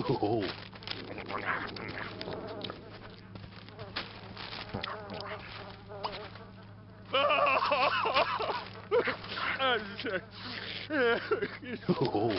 Oh. Oh.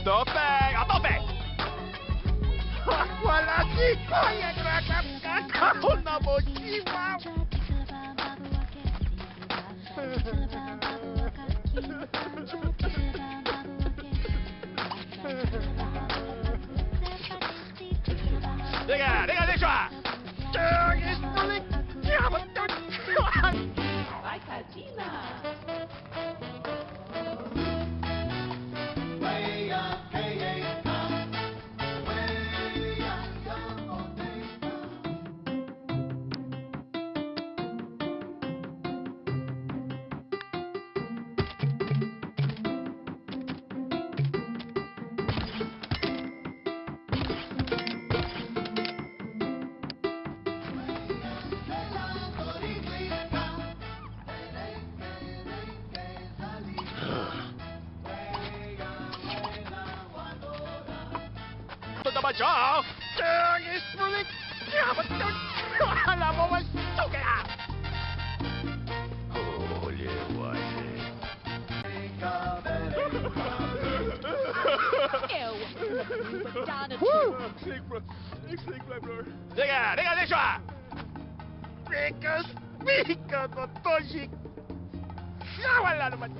A tope! A tope! Wala si Kuya Kakakakaon na mo, Chiwa! Teka, teka, teka! Tangis ulit! Yaman to! Ito naman siya! Tangis ulit! Yaman to! Alam mo, mas kaya! Holy water. Woo! Snake bro. Snake bro, bro. Teka, teka, teka! Pika, pika, Totoshi! Wala naman.